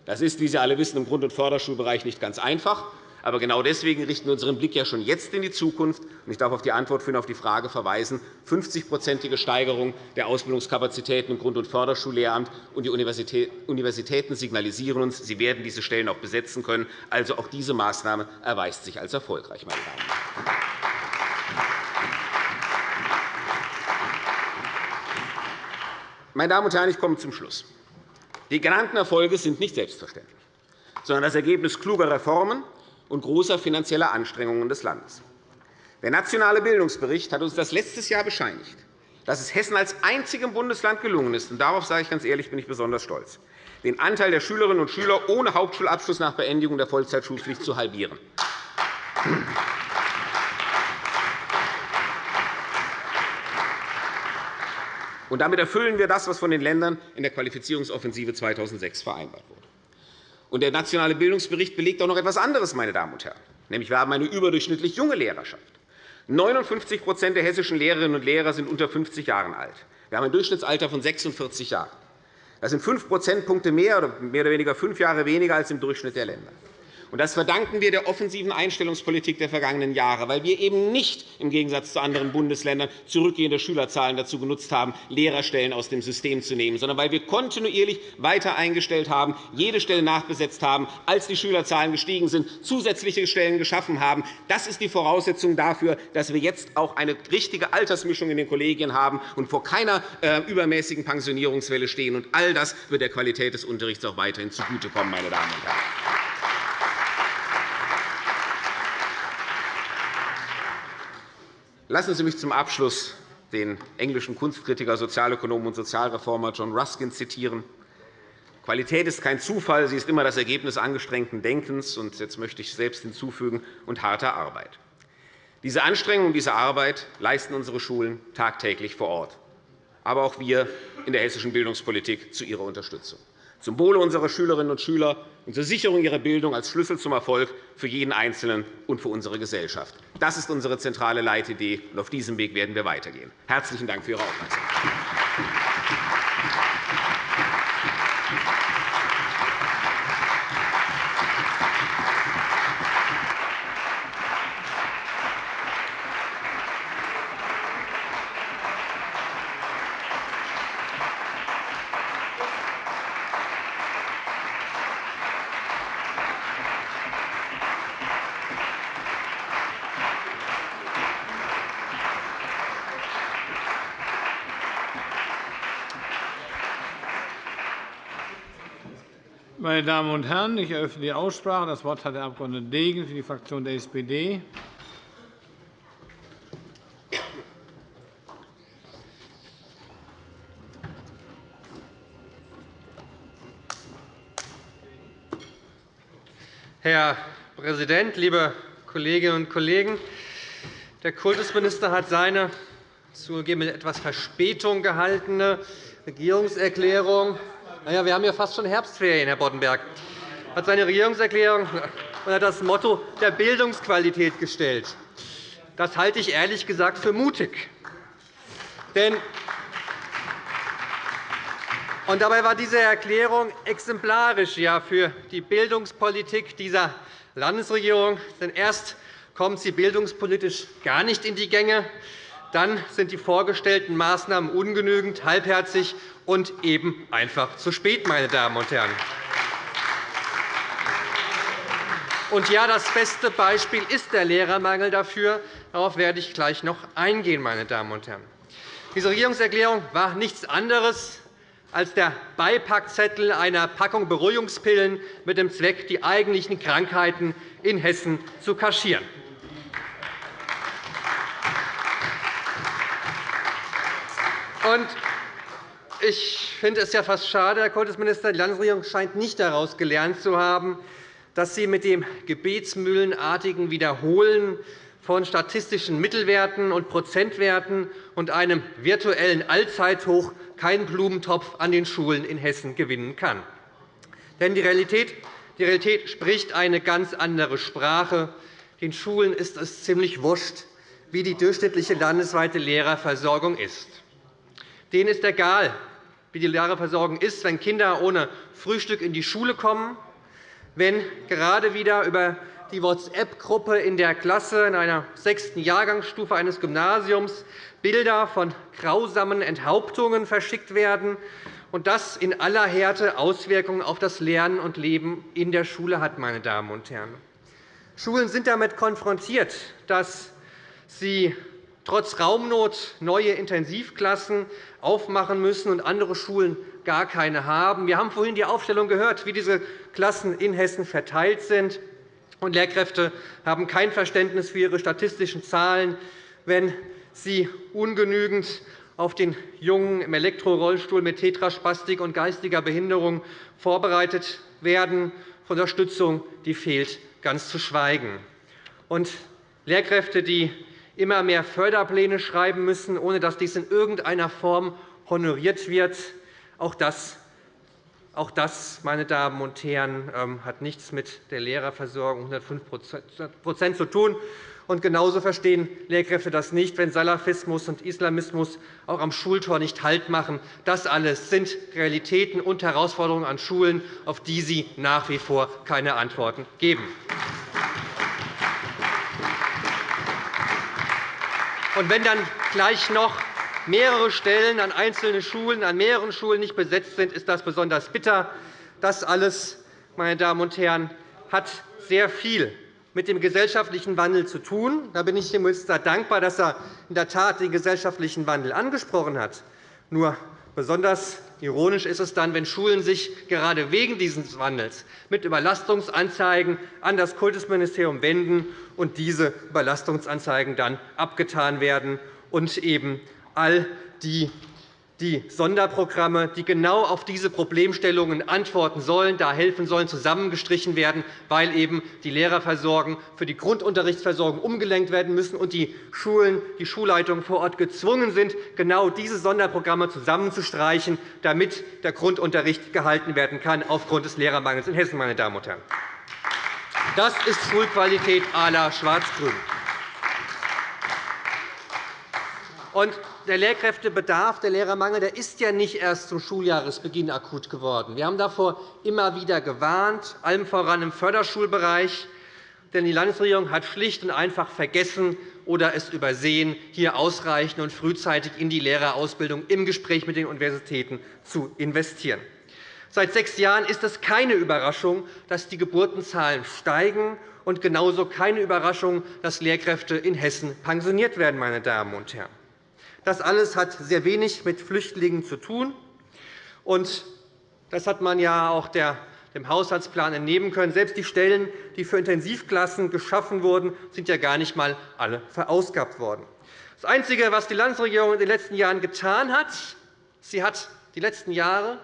Das ist, wie Sie alle wissen, im Grund- und Förderschulbereich nicht ganz einfach. Aber genau deswegen richten wir unseren Blick ja schon jetzt in die Zukunft. Ich darf auf die Antwort für auf die Frage verweisen. 50-prozentige Steigerung der Ausbildungskapazitäten im Grund- und Förderschullehramt und die Universitäten signalisieren uns, sie werden diese Stellen auch besetzen können. Also auch diese Maßnahme erweist sich als erfolgreich. Meine Damen. Meine Damen und Herren, ich komme zum Schluss. Die genannten Erfolge sind nicht selbstverständlich, sondern das Ergebnis kluger Reformen und großer finanzieller Anstrengungen des Landes. Der Nationale Bildungsbericht hat uns das letztes Jahr bescheinigt, dass es Hessen als einzigem Bundesland gelungen ist, und darauf sage ich ganz ehrlich, bin ich besonders stolz, den Anteil der Schülerinnen und Schüler ohne Hauptschulabschluss nach Beendigung der Vollzeitschulpflicht zu halbieren. Und damit erfüllen wir das, was von den Ländern in der Qualifizierungsoffensive 2006 vereinbart wurde. Und der Nationale Bildungsbericht belegt auch noch etwas anderes, meine Damen und Herren. Nämlich, wir haben eine überdurchschnittlich junge Lehrerschaft. 59% der hessischen Lehrerinnen und Lehrer sind unter 50 Jahren alt. Wir haben ein Durchschnittsalter von 46 Jahren. Das sind 5 Prozentpunkte mehr oder mehr oder weniger fünf Jahre weniger als im Durchschnitt der Länder. Das verdanken wir der offensiven Einstellungspolitik der vergangenen Jahre, weil wir eben nicht im Gegensatz zu anderen Bundesländern zurückgehende Schülerzahlen dazu genutzt haben, Lehrerstellen aus dem System zu nehmen, sondern weil wir kontinuierlich weiter eingestellt haben, jede Stelle nachbesetzt haben, als die Schülerzahlen gestiegen sind, zusätzliche Stellen geschaffen haben. Das ist die Voraussetzung dafür, dass wir jetzt auch eine richtige Altersmischung in den Kollegien haben und vor keiner äh, übermäßigen Pensionierungswelle stehen. All das wird der Qualität des Unterrichts auch weiterhin zugutekommen, meine Damen und Herren. Lassen Sie mich zum Abschluss den englischen Kunstkritiker, Sozialökonomen und Sozialreformer John Ruskin zitieren. Qualität ist kein Zufall, sie ist immer das Ergebnis angestrengten Denkens und jetzt möchte ich selbst hinzufügen und harter Arbeit. Diese Anstrengung und diese Arbeit leisten unsere Schulen tagtäglich vor Ort, aber auch wir in der hessischen Bildungspolitik zu ihrer Unterstützung zum Wohle unserer Schülerinnen und Schüler und zur Sicherung ihrer Bildung als Schlüssel zum Erfolg für jeden Einzelnen und für unsere Gesellschaft. Das ist unsere zentrale Leitidee, und auf diesem Weg werden wir weitergehen. Herzlichen Dank für Ihre Aufmerksamkeit. Meine Damen und Herren, ich eröffne die Aussprache. Das Wort hat der Abg. Degen für die Fraktion der SPD. Herr Präsident, liebe Kolleginnen und Kollegen! Der Kultusminister hat seine zugegeben mit etwas Verspätung gehaltene Regierungserklärung naja, wir haben ja fast schon Herbstferien, Herr Boddenberg. hat seine Regierungserklärung unter das Motto der Bildungsqualität gestellt. Das halte ich ehrlich gesagt für mutig. Denn und dabei war diese Erklärung exemplarisch ja, für die Bildungspolitik dieser Landesregierung. Denn erst kommt sie bildungspolitisch gar nicht in die Gänge, dann sind die vorgestellten Maßnahmen ungenügend, halbherzig und eben einfach zu spät. Meine Damen und Herren. Und ja, das beste Beispiel ist der Lehrermangel dafür. Darauf werde ich gleich noch eingehen. Meine Damen und Herren. Diese Regierungserklärung war nichts anderes als der Beipackzettel einer Packung Beruhigungspillen mit dem Zweck, die eigentlichen Krankheiten in Hessen zu kaschieren. Ich finde es ja fast schade, Herr Kultusminister, die Landesregierung scheint nicht daraus gelernt zu haben, dass sie mit dem gebetsmühlenartigen Wiederholen von statistischen Mittelwerten und Prozentwerten und einem virtuellen Allzeithoch keinen Blumentopf an den Schulen in Hessen gewinnen kann. Denn die Realität, die Realität spricht eine ganz andere Sprache. Den Schulen ist es ziemlich wurscht, wie die durchschnittliche landesweite Lehrerversorgung ist. Denen ist egal, wie die Lehrerversorgung ist, wenn Kinder ohne Frühstück in die Schule kommen, wenn gerade wieder über die WhatsApp-Gruppe in der Klasse in einer sechsten Jahrgangsstufe eines Gymnasiums Bilder von grausamen Enthauptungen verschickt werden und das in aller Härte Auswirkungen auf das Lernen und Leben in der Schule hat. Meine Damen und Herren. Schulen sind damit konfrontiert, dass sie trotz Raumnot neue Intensivklassen aufmachen müssen und andere Schulen gar keine haben. Wir haben vorhin die Aufstellung gehört, wie diese Klassen in Hessen verteilt sind. Und Lehrkräfte haben kein Verständnis für ihre statistischen Zahlen, wenn sie ungenügend auf den Jungen im Elektrorollstuhl mit Tetraspastik und geistiger Behinderung vorbereitet werden. Von Unterstützung die fehlt ganz zu schweigen. Und Lehrkräfte, die immer mehr Förderpläne schreiben müssen, ohne dass dies in irgendeiner Form honoriert wird. Auch das, auch das meine Damen und Herren, ähm, hat nichts mit der Lehrerversorgung 105% zu tun. Und genauso verstehen Lehrkräfte das nicht, wenn Salafismus und Islamismus auch am Schultor nicht Halt machen. Das alles sind Realitäten und Herausforderungen an Schulen, auf die Sie nach wie vor keine Antworten geben. Und wenn dann gleich noch mehrere Stellen an einzelnen Schulen, an mehreren Schulen nicht besetzt sind, ist das besonders bitter. Das alles, meine Damen und Herren, hat sehr viel mit dem gesellschaftlichen Wandel zu tun. Da bin ich dem Minister dankbar, dass er in der Tat den gesellschaftlichen Wandel angesprochen hat. Nur besonders ironisch ist es dann, wenn Schulen sich gerade wegen dieses Wandels mit Überlastungsanzeigen an das Kultusministerium wenden und diese Überlastungsanzeigen dann abgetan werden und eben all die die Sonderprogramme, die genau auf diese Problemstellungen antworten sollen, da helfen sollen, zusammengestrichen werden, weil eben die Lehrerversorgung für die Grundunterrichtsversorgung umgelenkt werden müssen und die Schulen, die Schulleitungen vor Ort gezwungen sind, genau diese Sonderprogramme zusammenzustreichen, damit der Grundunterricht gehalten werden kann aufgrund des Lehrermangels in Hessen. Meine Damen und Herren. Das ist Schulqualität à la Schwarz-Grün. Der Lehrkräftebedarf, der Lehrermangel der ist ja nicht erst zum Schuljahresbeginn akut geworden. Wir haben davor immer wieder gewarnt, allem voran im Förderschulbereich. Denn die Landesregierung hat schlicht und einfach vergessen oder es übersehen, hier ausreichend und frühzeitig in die Lehrerausbildung im Gespräch mit den Universitäten zu investieren. Seit sechs Jahren ist es keine Überraschung, dass die Geburtenzahlen steigen, und genauso keine Überraschung, dass Lehrkräfte in Hessen pensioniert werden. Meine Damen und Herren. Das alles hat sehr wenig mit Flüchtlingen zu tun. Und das hat man ja auch dem Haushaltsplan entnehmen können. Selbst die Stellen, die für Intensivklassen geschaffen wurden, sind ja gar nicht einmal alle verausgabt worden. Das Einzige, was die Landesregierung in den letzten Jahren getan hat, sie hat die letzten Jahre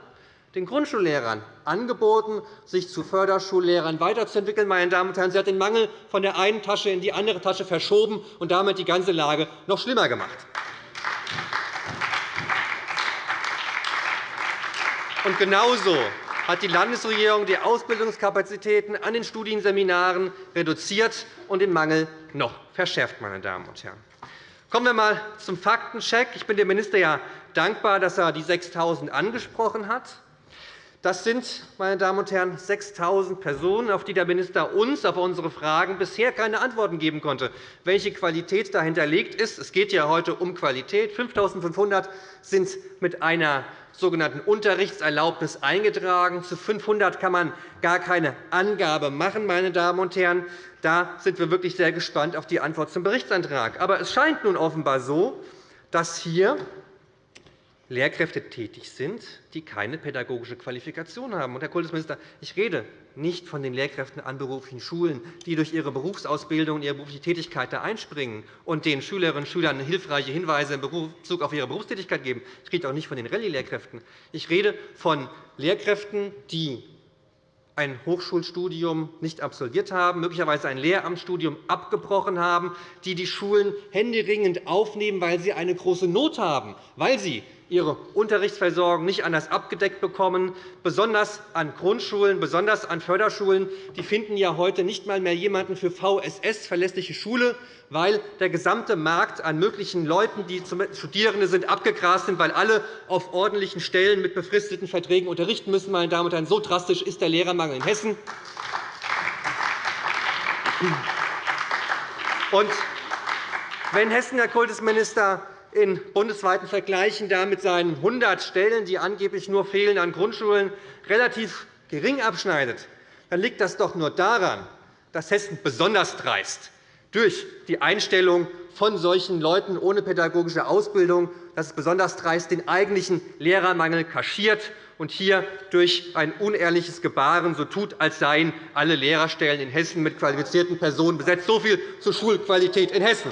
den Grundschullehrern angeboten, sich zu Förderschullehrern weiterzuentwickeln. Meine Damen und Herren, sie hat den Mangel von der einen Tasche in die andere Tasche verschoben und damit die ganze Lage noch schlimmer gemacht. Und genauso hat die Landesregierung die Ausbildungskapazitäten an den Studienseminaren reduziert und den Mangel noch verschärft. Meine Damen und Herren. Kommen wir einmal zum Faktencheck. Ich bin dem Minister ja dankbar, dass er die 6.000 angesprochen hat. Das sind, meine Damen und Herren, 6.000 Personen, auf die der Minister uns auf unsere Fragen bisher keine Antworten geben konnte, welche Qualität dahinter liegt. Es geht ja heute um Qualität. 5.500 sind mit einer sogenannten Unterrichtserlaubnis eingetragen. Zu 500 kann man gar keine Angabe machen. Meine Damen und Herren. Da sind wir wirklich sehr gespannt auf die Antwort zum Berichtsantrag. Aber es scheint nun offenbar so, dass hier Lehrkräfte tätig sind, die keine pädagogische Qualifikation haben. Herr Kultusminister, ich rede nicht von den Lehrkräften an beruflichen Schulen, die durch ihre Berufsausbildung und ihre berufliche Tätigkeit da einspringen und den Schülerinnen und Schülern hilfreiche Hinweise in Bezug auf ihre Berufstätigkeit geben. Ich rede auch nicht von den Rallye-Lehrkräften. Ich rede von Lehrkräften, die ein Hochschulstudium nicht absolviert haben, möglicherweise ein Lehramtsstudium abgebrochen haben, die die Schulen händeringend aufnehmen, weil sie eine große Not haben, weil sie ihre Unterrichtsversorgung nicht anders abgedeckt bekommen. Besonders an Grundschulen, besonders an Förderschulen die finden ja heute nicht einmal mehr jemanden für VSS, verlässliche Schule, weil der gesamte Markt an möglichen Leuten, die Studierende sind, abgegrast sind, weil alle auf ordentlichen Stellen mit befristeten Verträgen unterrichten müssen. Meine Damen und Herren. So drastisch ist der Lehrermangel in Hessen. Und wenn Hessen, Herr Kultusminister, in bundesweiten Vergleichen da mit seinen 100 Stellen, die angeblich nur fehlen an Grundschulen, relativ gering abschneidet, dann liegt das doch nur daran, dass Hessen besonders dreist durch die Einstellung von solchen Leuten ohne pädagogische Ausbildung, dass es besonders dreist den eigentlichen Lehrermangel kaschiert und hier durch ein unehrliches Gebaren so tut, als seien alle Lehrerstellen in Hessen mit qualifizierten Personen besetzt. So viel zur Schulqualität in Hessen.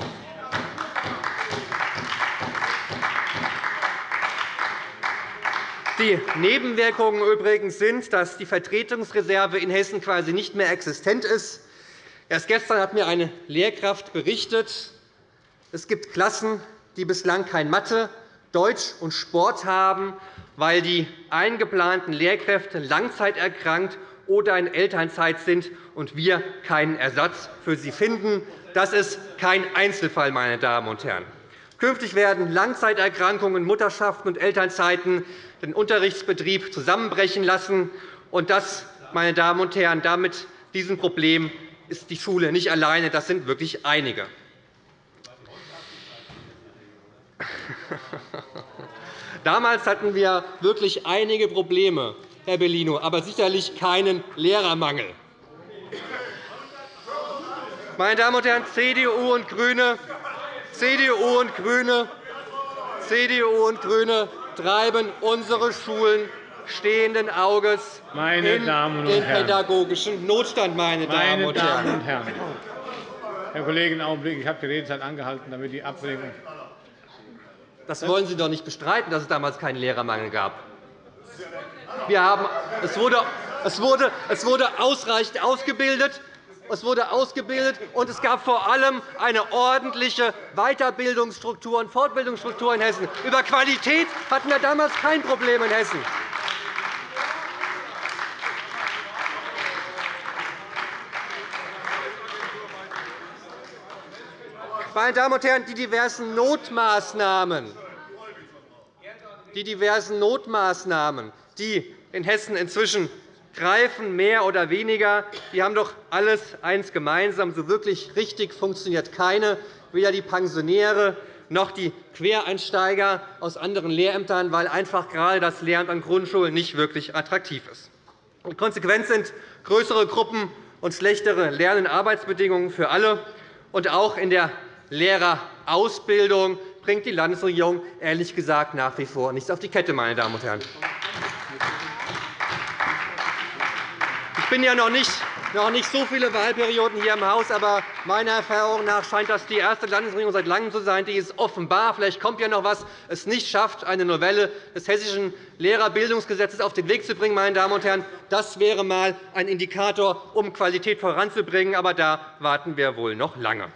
Die Nebenwirkungen übrigens sind, dass die Vertretungsreserve in Hessen quasi nicht mehr existent ist. Erst gestern hat mir eine Lehrkraft berichtet, es gibt Klassen, die bislang kein Mathe, Deutsch und Sport haben, weil die eingeplanten Lehrkräfte langzeiterkrankt oder in Elternzeit sind und wir keinen Ersatz für sie finden. Das ist kein Einzelfall, meine Damen und Herren. Künftig werden Langzeiterkrankungen, Mutterschaften und Elternzeiten den Unterrichtsbetrieb zusammenbrechen lassen. Und das, meine Damen und Herren, damit diesem Problem ist die Schule nicht alleine. Das sind wirklich einige. Damals hatten wir wirklich einige Probleme, Herr Bellino, aber sicherlich keinen Lehrermangel. Meine Damen und Herren, CDU und GRÜNE CDU und GRÜNE, CDU und GRÜNE treiben unsere Schulen stehenden Auges meine in Damen den pädagogischen Notstand. Meine, meine Damen, Damen und Herren. Herr Kollege, einen Augenblick. Ich habe die Redezeit angehalten, damit die Abwägung. Das wollen Sie doch nicht bestreiten, dass es damals keinen Lehrermangel gab. Wir haben, es, wurde, es, wurde, es wurde ausreichend ausgebildet es wurde ausgebildet, und es gab vor allem eine ordentliche Weiterbildungsstruktur und Fortbildungsstruktur in Hessen. Über Qualität hatten wir damals kein Problem in Hessen. Meine Damen und Herren, die diversen Notmaßnahmen, die diversen Notmaßnahmen, die in Hessen inzwischen greifen, mehr oder weniger. Die haben doch alles eins gemeinsam. So wirklich richtig funktioniert keine, weder die Pensionäre noch die Quereinsteiger aus anderen Lehrämtern, weil einfach gerade das Lehramt an Grundschulen nicht wirklich attraktiv ist. Die Konsequenz sind größere Gruppen und schlechtere Lern- und Arbeitsbedingungen für alle. Und auch in der Lehrerausbildung bringt die Landesregierung ehrlich gesagt nach wie vor nichts auf die Kette. Meine Damen und Herren. Bin ja noch nicht, noch nicht so viele Wahlperioden hier im Haus, aber meiner Erfahrung nach scheint das die erste Landesregierung seit Langem zu sein, die es offenbar, vielleicht kommt ja noch etwas, es nicht schafft, eine Novelle des Hessischen Lehrerbildungsgesetzes auf den Weg zu bringen. Meine Damen und Herren. Das wäre einmal ein Indikator, um Qualität voranzubringen. Aber da warten wir wohl noch lange.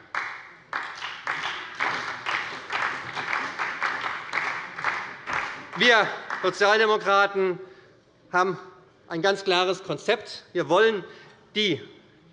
Wir Sozialdemokraten haben ein ganz klares Konzept. Wir wollen die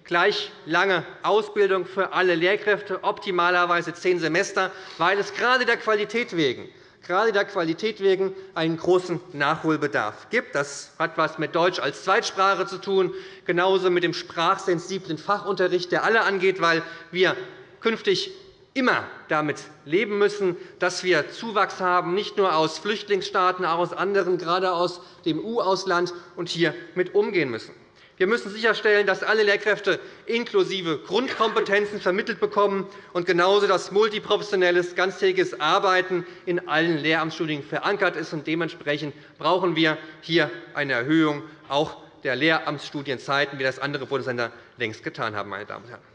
gleich lange Ausbildung für alle Lehrkräfte, optimalerweise zehn Semester, weil es gerade der Qualität wegen gerade der Qualität wegen einen großen Nachholbedarf gibt. Das hat etwas mit Deutsch als Zweitsprache zu tun, genauso mit dem sprachsensiblen Fachunterricht, der alle angeht, weil wir künftig immer damit leben müssen, dass wir Zuwachs haben, nicht nur aus Flüchtlingsstaaten, auch aus anderen, gerade aus dem EU-Ausland, und hier mit umgehen müssen. Wir müssen sicherstellen, dass alle Lehrkräfte inklusive Grundkompetenzen vermittelt bekommen und genauso dass multiprofessionelles, ganztägiges Arbeiten in allen Lehramtsstudien verankert ist. Dementsprechend brauchen wir hier eine Erhöhung auch der Lehramtsstudienzeiten, wie das andere Bundesländer längst getan haben. Meine Damen und Herren.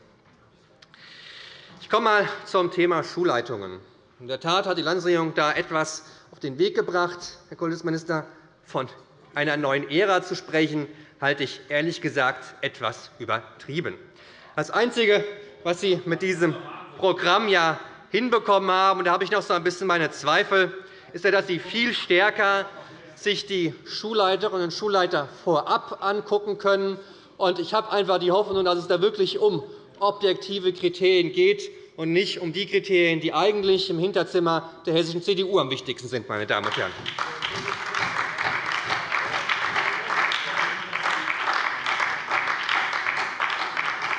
Ich komme einmal zum Thema Schulleitungen. In der Tat hat die Landesregierung da etwas auf den Weg gebracht, Herr Kultusminister. Von einer neuen Ära zu sprechen, halte ich ehrlich gesagt etwas übertrieben. Das Einzige, was Sie mit diesem Programm ja hinbekommen haben, und da habe ich noch so ein bisschen meine Zweifel, ist, dass Sie viel stärker sich die Schulleiterinnen und Schulleiter vorab angucken können. Ich habe einfach die Hoffnung, dass es da wirklich um objektive Kriterien geht und nicht um die Kriterien, die eigentlich im Hinterzimmer der hessischen CDU am wichtigsten sind. Meine Damen und Herren.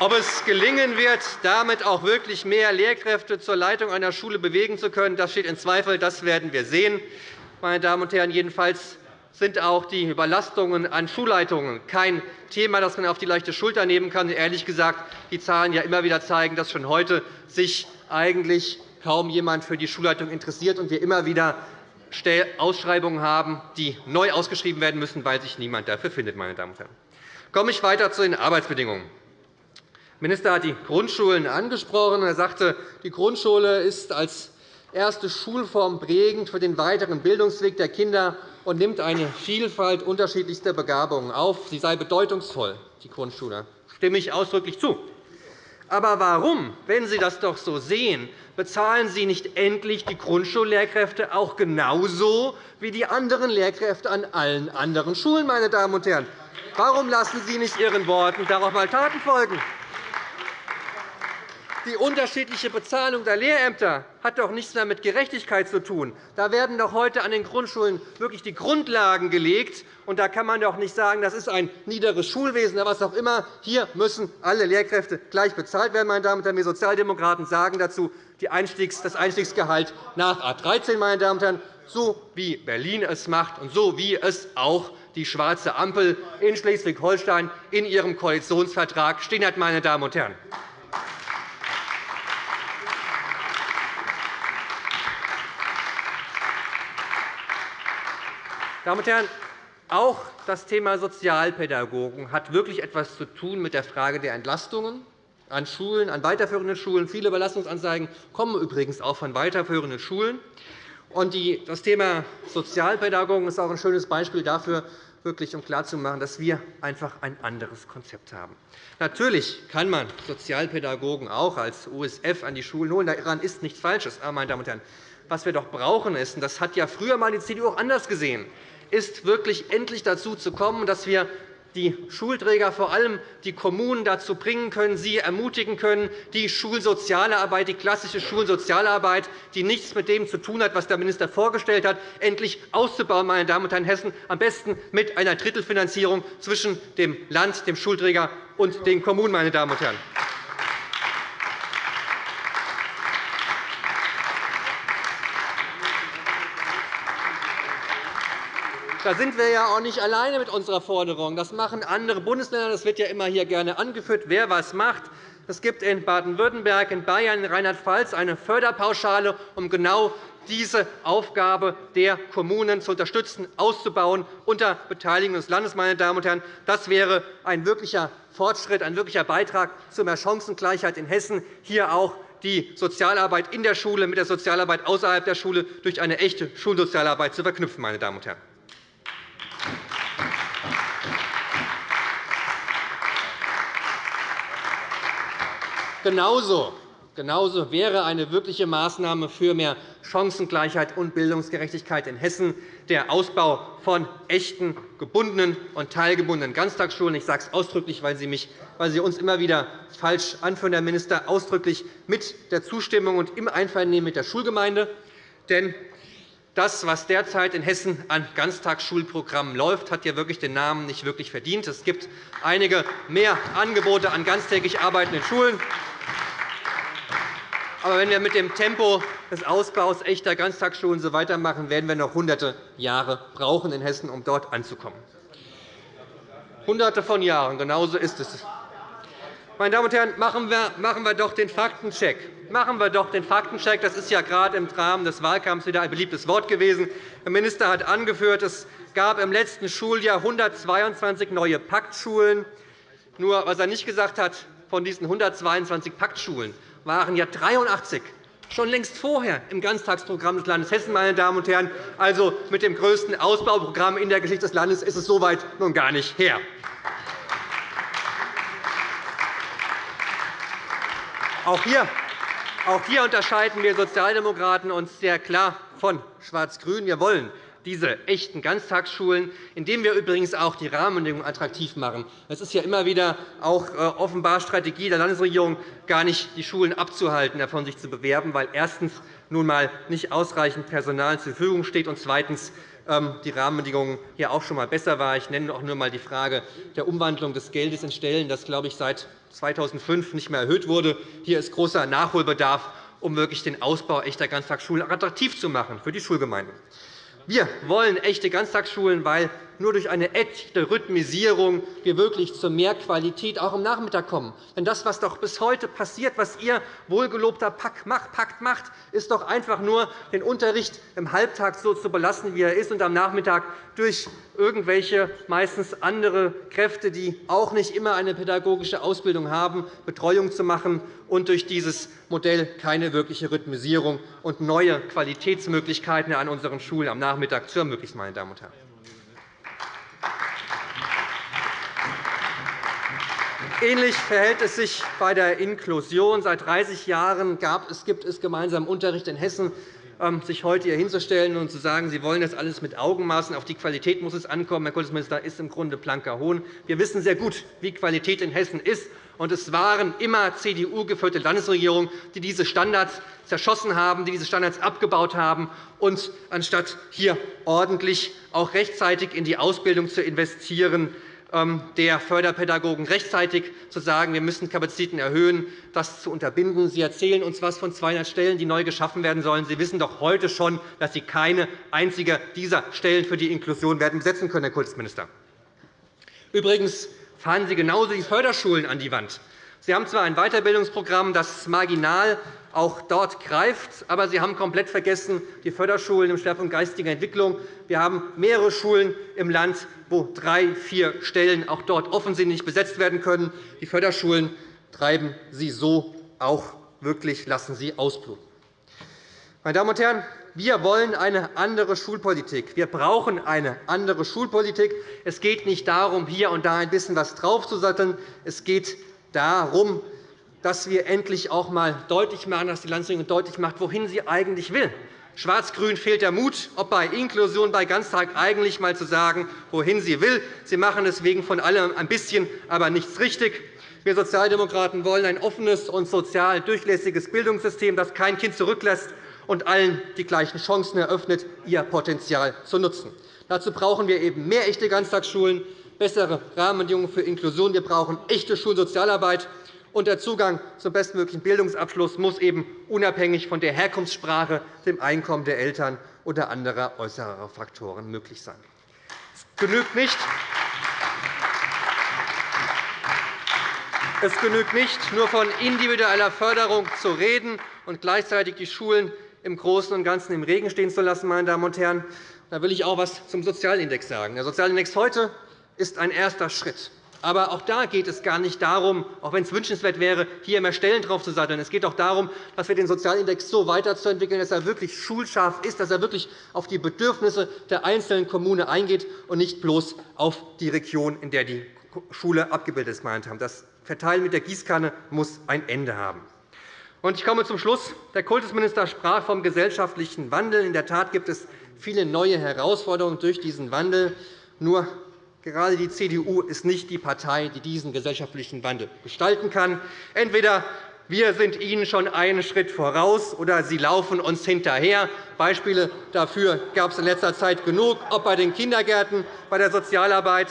Ob es gelingen wird, damit auch wirklich mehr Lehrkräfte zur Leitung einer Schule bewegen zu können, das steht in Zweifel. Das werden wir sehen. Meine Damen und Herren, jedenfalls sind auch die Überlastungen an Schulleitungen kein Thema, das man auf die leichte Schulter nehmen kann. Ehrlich gesagt, die Zahlen ja immer wieder zeigen, dass schon heute sich eigentlich kaum jemand für die Schulleitung interessiert und wir immer wieder Ausschreibungen haben, die neu ausgeschrieben werden müssen, weil sich niemand dafür findet. Meine Damen und Herren. Komme ich weiter zu den Arbeitsbedingungen. Der Minister hat die Grundschulen angesprochen. Er sagte, die Grundschule ist als erste Schulform prägend für den weiteren Bildungsweg der Kinder und nimmt eine Vielfalt unterschiedlichster Begabungen auf. Sie sei bedeutungsvoll, die Grundschule. Stimme ich ausdrücklich zu. Aber warum, wenn Sie das doch so sehen, bezahlen Sie nicht endlich die Grundschullehrkräfte auch genauso wie die anderen Lehrkräfte an allen anderen Schulen? Meine Damen und Herren? Warum lassen Sie nicht Ihren Worten darauf einmal Taten folgen? Die unterschiedliche Bezahlung der Lehrämter hat doch nichts mehr mit Gerechtigkeit zu tun. Da werden doch heute an den Grundschulen wirklich die Grundlagen gelegt. Und da kann man doch nicht sagen, das ist ein niederes Schulwesen oder was auch immer. Hier müssen alle Lehrkräfte gleich bezahlt werden. Meine Damen und Herren. Wir Sozialdemokraten sagen dazu das Einstiegsgehalt nach A 13, meine Damen und Herren, so wie Berlin es macht und so wie es auch die schwarze Ampel in Schleswig-Holstein in ihrem Koalitionsvertrag stehen hat. Meine Damen und Herren. Damen und Herren, auch das Thema Sozialpädagogen hat wirklich etwas zu tun mit der Frage der Entlastungen an Schulen, an weiterführenden Schulen. Viele Belastungsanzeigen kommen übrigens auch von weiterführenden Schulen. Das Thema Sozialpädagogen ist auch ein schönes Beispiel dafür, wirklich um klarzumachen, dass wir einfach ein anderes Konzept haben. Natürlich kann man Sozialpädagogen auch als USF an die Schulen holen. Daran ist nichts Falsches. Aber, meine Damen und Herren, was wir doch brauchen, ist, und das hat ja früher einmal die CDU auch anders gesehen, ist wirklich endlich dazu zu kommen, dass wir die Schulträger, vor allem die Kommunen, dazu bringen können, sie ermutigen können, die Schulsoziale Arbeit, die klassische Schulsozialarbeit, die nichts mit dem zu tun hat, was der Minister vorgestellt hat, endlich auszubauen, meine Damen und Herren Hessen, am besten mit einer Drittelfinanzierung zwischen dem Land, dem Schulträger und den Kommunen. Meine Damen und Herren. Da sind wir ja auch nicht alleine mit unserer Forderung. Das machen andere Bundesländer. Das wird ja immer hier gerne angeführt, wer was macht. Es gibt in Baden-Württemberg, in Bayern, in Rheinland-Pfalz eine Förderpauschale, um genau diese Aufgabe der Kommunen zu unterstützen, auszubauen unter Beteiligung des Landes. Meine Damen und Herren. Das wäre ein wirklicher Fortschritt, ein wirklicher Beitrag zu mehr Chancengleichheit in Hessen, hier auch die Sozialarbeit in der Schule mit der Sozialarbeit außerhalb der Schule durch eine echte Schulsozialarbeit zu verknüpfen. Meine Damen und Herren. Genauso Genauso wäre eine wirkliche Maßnahme für mehr Chancengleichheit und Bildungsgerechtigkeit in Hessen der Ausbau von echten, gebundenen und teilgebundenen Ganztagsschulen. Ich sage es ausdrücklich, weil Sie, mich, weil Sie uns immer wieder falsch anführen, Herr Minister, ausdrücklich mit der Zustimmung und im Einvernehmen mit der Schulgemeinde. Denn das, was derzeit in Hessen an Ganztagsschulprogrammen läuft, hat ja wirklich den Namen nicht wirklich verdient. Es gibt einige mehr Angebote an ganztägig arbeitenden Schulen. Aber wenn wir mit dem Tempo des Ausbaus echter Ganztagsschulen so weitermachen, werden wir noch hunderte Jahre brauchen in Hessen, um dort anzukommen. Hunderte von Jahren, genau so ist es. Meine Damen und Herren, machen wir, machen wir doch den Faktencheck. Machen wir doch den Faktencheck. Das ist ja gerade im Rahmen des Wahlkampfs wieder ein beliebtes Wort gewesen. Der Minister hat angeführt, es gab im letzten Schuljahr 122 neue Paktschulen. Nur was er nicht gesagt hat, von diesen 122 Paktschulen waren ja 83 schon längst vorher im Ganztagsprogramm des Landes Hessen. Meine Damen und Herren. Also mit dem größten Ausbauprogramm in der Geschichte des Landes ist es soweit nun gar nicht her. Auch hier, auch hier unterscheiden wir Sozialdemokraten uns sehr klar von Schwarz-Grün. Wir wollen diese echten Ganztagsschulen, indem wir übrigens auch die Rahmenbedingungen attraktiv machen. Es ist ja immer wieder auch äh, offenbar Strategie der Landesregierung, gar nicht die Schulen abzuhalten, davon sich zu bewerben, weil erstens nun einmal nicht ausreichend Personal zur Verfügung steht und zweitens ähm, die Rahmenbedingungen hier auch schon einmal besser waren. Ich nenne auch nur einmal die Frage der Umwandlung des Geldes in Stellen, das, glaube ich, seit 2005 nicht mehr erhöht wurde. Hier ist großer Nachholbedarf, um wirklich den Ausbau echter Ganztagsschulen attraktiv zu machen für die Schulgemeinden. Wir wollen echte Ganztagsschulen, weil nur durch eine echte Rhythmisierung wir wirklich zu mehr Qualität auch am Nachmittag kommen. Denn das, was doch bis heute passiert, was Ihr wohlgelobter Pakt macht, ist doch einfach nur, den Unterricht im Halbtag so zu belassen, wie er ist, und am Nachmittag durch irgendwelche meistens andere Kräfte, die auch nicht immer eine pädagogische Ausbildung haben, Betreuung zu machen und durch dieses Modell keine wirkliche Rhythmisierung und neue Qualitätsmöglichkeiten an unseren Schulen am Nachmittag zu ermöglichen. Meine Damen und Herren. Ähnlich verhält es sich bei der Inklusion. Seit 30 Jahren gab es, gibt es gemeinsamen Unterricht in Hessen. Ähm, sich heute hier hinzustellen und zu sagen, Sie wollen das alles mit Augenmaßen, auf die Qualität muss es ankommen, Herr Kultusminister, ist im Grunde blanker Hohn. Wir wissen sehr gut, wie Qualität in Hessen ist. Und es waren immer CDU-geführte Landesregierungen, die diese Standards zerschossen haben, die diese Standards abgebaut haben. Und anstatt hier ordentlich auch rechtzeitig in die Ausbildung zu investieren, der Förderpädagogen rechtzeitig zu sagen, wir müssen Kapazitäten erhöhen, das zu unterbinden. Sie erzählen uns etwas von 200 Stellen, die neu geschaffen werden sollen. Sie wissen doch heute schon, dass Sie keine einzige dieser Stellen für die Inklusion werden besetzen können, Herr Kultusminister. Übrigens fahren Sie genauso die Förderschulen an die Wand. Sie haben zwar ein Weiterbildungsprogramm, das marginal auch dort greift. Aber Sie haben komplett vergessen die Förderschulen im Schwerpunkt geistige Entwicklung. Wir haben mehrere Schulen im Land, wo drei, vier Stellen auch dort offensichtlich besetzt werden können. Die Förderschulen treiben Sie so auch wirklich, lassen Sie ausbluten. Meine Damen und Herren, wir wollen eine andere Schulpolitik. Wir brauchen eine andere Schulpolitik. Es geht nicht darum, hier und da ein bisschen etwas draufzusatteln. Es geht darum, dass wir endlich auch einmal deutlich machen, dass die Landesregierung deutlich macht, wohin sie eigentlich will. Schwarz-Grün fehlt der Mut, ob bei Inklusion, bei Ganztag eigentlich einmal zu sagen, wohin sie will. Sie machen deswegen von allem ein bisschen, aber nichts richtig. Wir Sozialdemokraten wollen ein offenes und sozial durchlässiges Bildungssystem, das kein Kind zurücklässt und allen die gleichen Chancen eröffnet, ihr Potenzial zu nutzen. Dazu brauchen wir eben mehr echte Ganztagsschulen, bessere Rahmenbedingungen für Inklusion. Wir brauchen echte Schulsozialarbeit und der Zugang zum bestmöglichen Bildungsabschluss muss eben unabhängig von der Herkunftssprache, dem Einkommen der Eltern oder anderer äußerer Faktoren möglich sein. Es genügt nicht, Es genügt nicht, nur von individueller Förderung zu reden und gleichzeitig die Schulen im Großen und Ganzen im Regen stehen zu lassen. Meine Damen und Herren. Da will ich auch etwas zum Sozialindex sagen. Der Sozialindex heute ist ein erster Schritt. Aber auch da geht es gar nicht darum, auch wenn es wünschenswert wäre, hier mehr Stellen drauf zu satteln. Es geht auch darum, dass wir den Sozialindex so weiterzuentwickeln, dass er wirklich schulscharf ist, dass er wirklich auf die Bedürfnisse der einzelnen Kommune eingeht und nicht bloß auf die Region, in der die Schule abgebildet ist. Das Verteilen mit der Gießkanne muss ein Ende haben. Ich komme zum Schluss. Der Kultusminister sprach vom gesellschaftlichen Wandel. In der Tat gibt es viele neue Herausforderungen durch diesen Wandel. Nur Gerade die CDU ist nicht die Partei, die diesen gesellschaftlichen Wandel gestalten kann. Entweder wir sind Ihnen schon einen Schritt voraus, oder Sie laufen uns hinterher. Beispiele dafür gab es in letzter Zeit genug, ob bei den Kindergärten, bei der Sozialarbeit,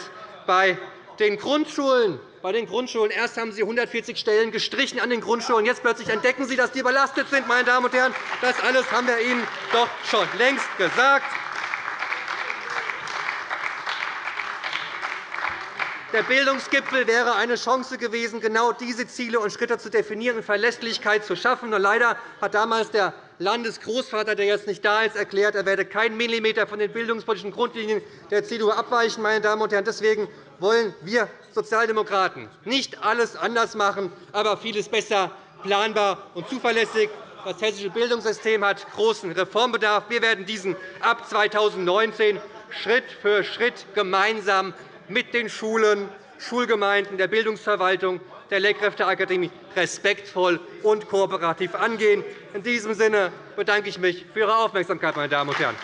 bei den Grundschulen. Bei den Grundschulen. Erst haben Sie 140 Stellen gestrichen an den Grundschulen. Jetzt plötzlich entdecken Sie, dass die überlastet sind. Meine Damen und Herren. Das alles haben wir Ihnen doch schon längst gesagt. Der Bildungsgipfel wäre eine Chance gewesen, genau diese Ziele und Schritte zu definieren und Verlässlichkeit zu schaffen. leider hat damals der Landesgroßvater, der jetzt nicht da ist, erklärt, er werde keinen Millimeter von den bildungspolitischen Grundlinien der CDU abweichen. Meine Damen und Herren. Deswegen wollen wir Sozialdemokraten nicht alles anders machen, aber vieles besser, planbar und zuverlässig. Das hessische Bildungssystem hat großen Reformbedarf. Wir werden diesen ab 2019 Schritt für Schritt gemeinsam mit den Schulen, Schulgemeinden, der Bildungsverwaltung, der Lehrkräfteakademie respektvoll und kooperativ angehen. In diesem Sinne bedanke ich mich für Ihre Aufmerksamkeit, meine Damen und Herren.